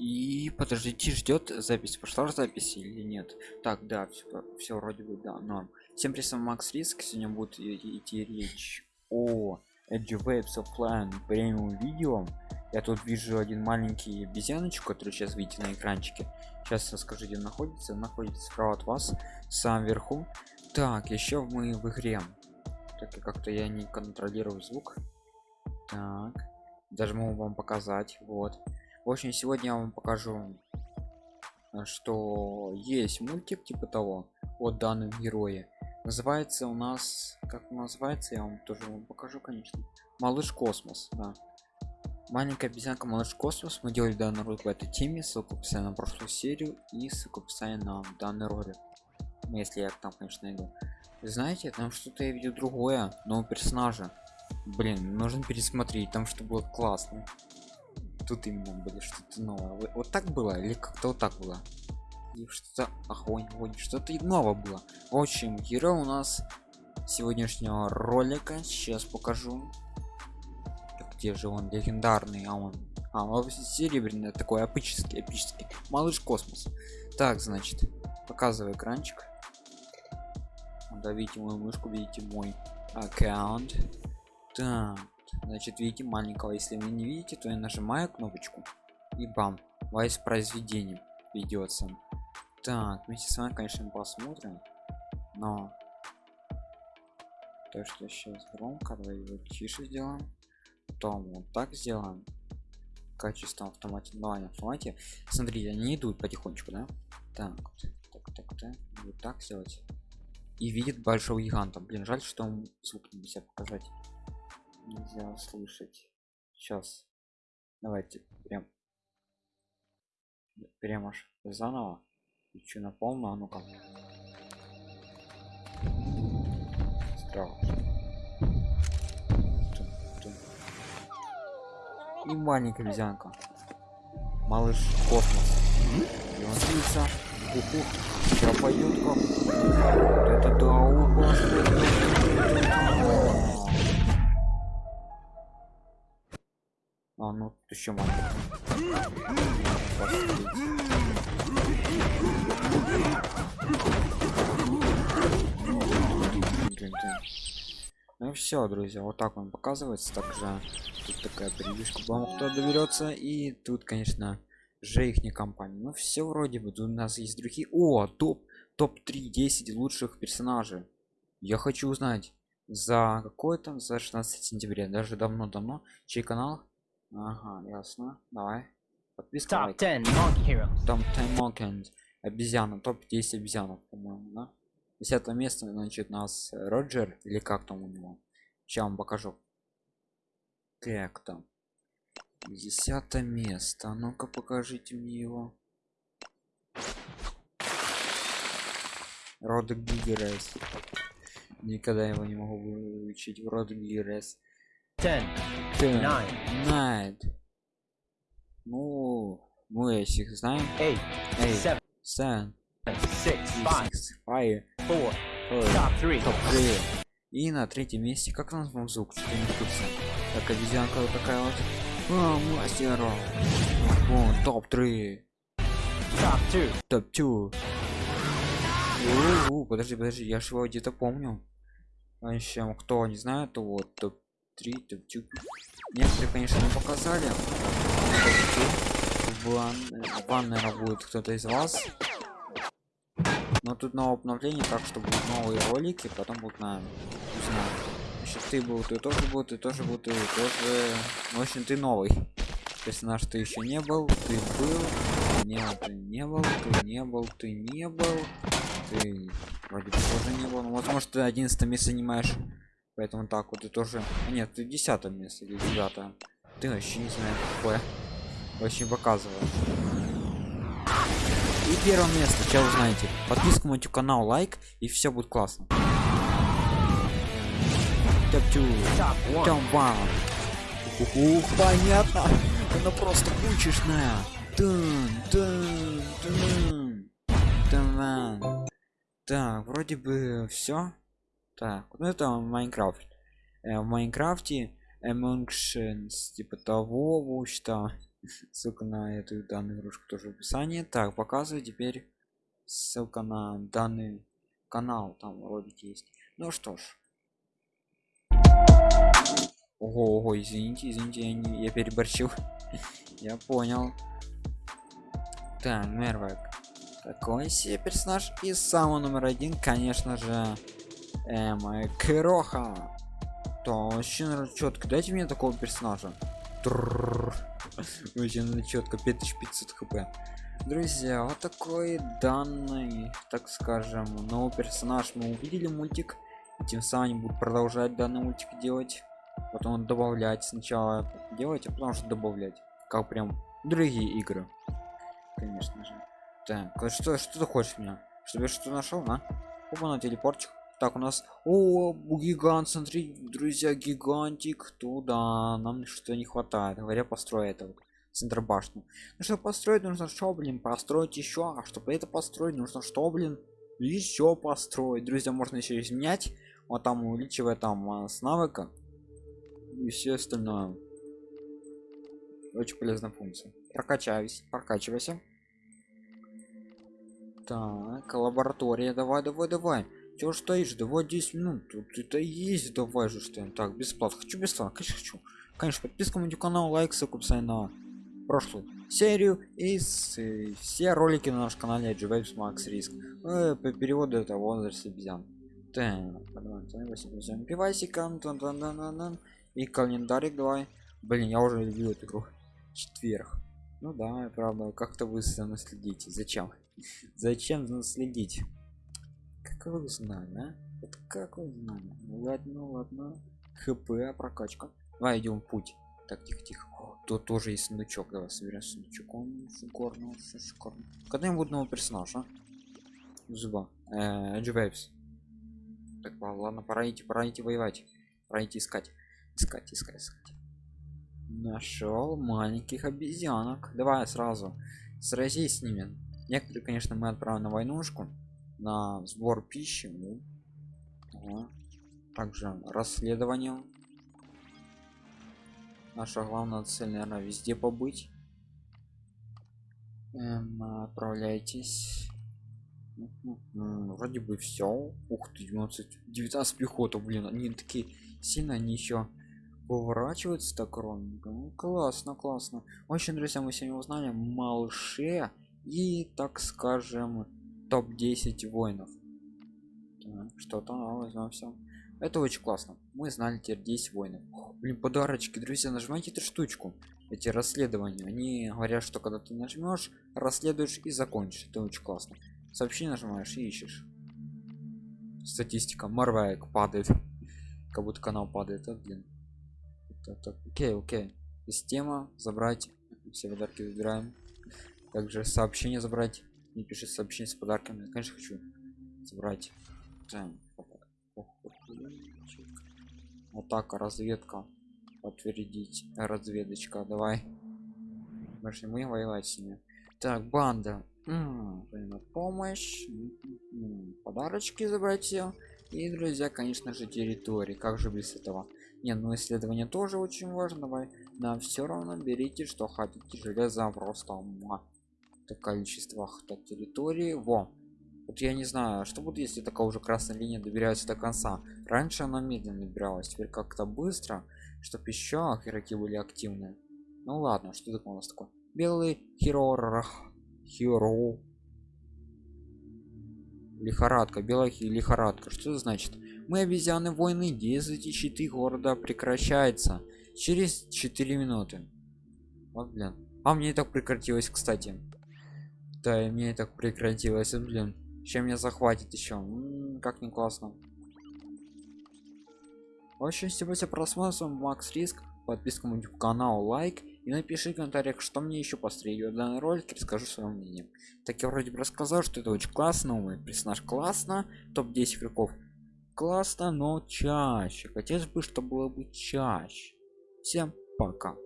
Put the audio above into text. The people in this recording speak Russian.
И подождите, ждет запись. Пошла запись или нет? Так, да, все, все вроде бы, да, норм. Всем привет, Макс Риск. Сегодня будет идти речь о Edge Waves Offline премиум видео. Я тут вижу один маленький обезьяночку, который сейчас видите на экранчике. Сейчас расскажу, где находится. Находится справа от вас, сам вверху. Так, еще мы в игре. Так, как-то я не контролирую звук. Так, даже могу вам показать. Вот в общем сегодня я вам покажу э, что есть мультик типа того от данном герое. Называется у нас как называется я вам тоже вам покажу конечно. Малыш космос да. маленькая обезьянка малыш космос мы делали данный ролик в этой теме ссылку в на прошлую серию и ссылку в на данный ролик. Ну, если я там конечно найду. Знаете там что-то я видел другое но персонажа. Блин нужно пересмотреть там что было классно тут именно были что-то новое. Вот так было или как-то вот так было? Что-то огонь огонь что-то новое было. В общем герой у нас сегодняшнего ролика. Сейчас покажу где же он легендарный а он а он серебряный такой эпический эпический. Малыш космос. Так значит показываю экранчик. Давите мою мышку видите мой аккаунт. Так значит видите маленького если вы не видите то я нажимаю кнопочку и бам воспроизведение ведется. Так вместе с вами конечно посмотрим но то что сейчас громко давай его тише сделаем. Потом вот так сделаем. Качество автомате давай автомате. Смотрите они идут потихонечку да? Так так так так вот так сделать. И видит большого гиганта. Блин жаль что он звук нельзя показать нельзя слышать сейчас давайте прям прям аж заново. Включу на полную а ну-ка. И маленькая обезьянка. Малыш космос. И он длится уху. Как. Это да А, ну еще могу. Ну все, друзья, вот так он показывается. Также тут такая превьюшка, вам кто доберется. И тут, конечно, же их не компания. Ну все вроде бы. Тут у нас есть другие. О, топ топ 3 10 лучших персонажей. Я хочу узнать за какой там за 16 сентября даже давно-давно чей канал Ага, ясно. Давай. Подписка. Top 10 Monkey Heroes. Топ 10 Monkey Обезьяна. Топ 10 обезьянов, по-моему, да? Десятое место, значит, нас Роджер, или как там у него? Сейчас вам покажу. Как там? Десятое место. Ну-ка покажите мне его. Род Гигерес. Никогда его не могу выучить. Род Гигерес. 10 9 9 ну мы их знаем 8 8 7 6 5 5 4 топ 3 топ 3 и на третьем месте как нас вам звук что не курсе так обезьянка вот такая вот. А, мастер Вон, топ 3 топ 2 топ 2 подожди подожди я же его где-то помню. А еще кто не знает то вот топ 3 топ некоторые конечно не показали. Ван наверное будет кто-то из вас. Но тут новое обновление так что будут новые ролики потом будут на Значит, ты был ты тоже был ты тоже был ты тоже. Ну, в общем ты новый. Персонаж ты еще не был ты был не ты не был ты не был ты не был ты вроде тоже не был. Ну, возможно ты 11 место занимаешь поэтому так вот и тоже. А нет ты десятое место или девятое ты вообще не знаю какое очень показываю. И первое место сейчас узнаете. Подписку на канал лайк и все будет классно. Ух, понятно. Она просто кучешная так вроде бы все так ну это майнкрафт. Э, в майнкрафте эмонгшенс типа того что ссылка на эту данную игрушку тоже в описании. Так показываю теперь. Ссылка на данный канал там ролик есть. Ну что ж. Ого, ого извините извините я, не, я переборщил. Я понял. Так мервак такой себе персонаж. И самый номер один конечно же эм, кроха то вообще четко дайте мне такого персонажа. Очень четко 5500 хп. Друзья вот такой данный так скажем новый персонаж. Мы увидели мультик. И тем самым будут продолжать данный мультик делать. Потом добавлять сначала делать а потом что добавлять. Как прям другие игры. Конечно же. Так а что что ты хочешь меня чтобы я что нашел а? Опа на телепортчик так у нас о гигант смотри друзья гигантик туда нам что не хватает говоря построй это вот центр башню ну что построить нужно что блин построить еще а чтобы это построить нужно что блин еще построить. Друзья можно еще изменять вот там увеличивая там а, с навыка и все остальное. Очень полезная функция. Прокачаюсь прокачивайся. Так лаборатория давай давай давай чего стоишь давай 10 минут тут это есть давай же что так бесплатно. Хочу бесплатно конечно хочу. Конечно подписка на канал лайк ссылку на прошлую серию и с, и все ролики на нашем канале Waves Max Risk э, по переводу это возраст обезьян и календарик давай. Блин я уже люблю эту игру. Четверг. Ну да правда как-то вы наследите зачем? Зачем наследить как вы знали а? вот как вы знали ну ладно ладно. Хп прокачка. Давай идем путь. Так тихо тихо. Тут тоже есть сундучок. Давай соберем сундучок. Он шикарно. Шикарно когда-нибудь новый персонаж а? зуба э, так ладно пора идти пора идти воевать. Пора идти искать. Искать искать искать. Нашел маленьких обезьянок. Давай сразу. Сразись с ними. Некоторые конечно мы отправим на войнушку на сбор пищи ну, ага. также расследование. Наша главная цель наверное везде побыть. Эм, отправляйтесь. Вроде бы все ух ты 19 19 пехота блин они такие сильно они еще поворачиваются так ровненько ну, классно классно. Очень друзья мы сегодня узнали малыше и так скажем топ-10 воинов. Что-то новое знаем все это очень классно. Мы знали теперь 10 воинов. Блин подарочки. Друзья нажимайте эту штучку. Эти расследования. Они говорят что когда ты нажмешь расследуешь и закончишь. Это очень классно. Сообщение нажимаешь и ищешь. Статистика. Марвайк падает. Как будто канал падает. А, блин. Окей окей. Система. Забрать. Все подарки забираем также сообщение забрать не пишет сообщение с подарками. Конечно хочу забрать. Вот так. Разведка. Подтвердить. Разведочка давай. Больше мы воевать с ними. Так банда. М -м, помощь подарочки забрать все и друзья конечно же территории. Как же без этого? Не ну исследование тоже очень важно давай. Нам все равно берите что хотите. Железо просто то количествах так территории. Во. Вот я не знаю что будет если такая уже красная линия добирается до конца? Раньше она медленно добиралась теперь как-то быстро чтобы еще игроки были активны. Ну ладно что такое у нас такое? Белый хирорах хиро лихорадка белая лихорадка. Что это значит? Мы обезьяны войны действуйте щиты города прекращается через 4 минуты. Вот блин. А мне так прекратилось кстати да и мне так прекратилось блин. Чем меня захватит еще как не классно. Очень спасибо за просмотр макс риск подписка на канал лайк и напиши в комментариях что мне еще построить данный ролик расскажу свое мнение. Так я вроде бы рассказал что это очень классно мой персонаж классно топ 10 игроков классно но чаще. Хотелось бы чтобы было бы чаще. Всем пока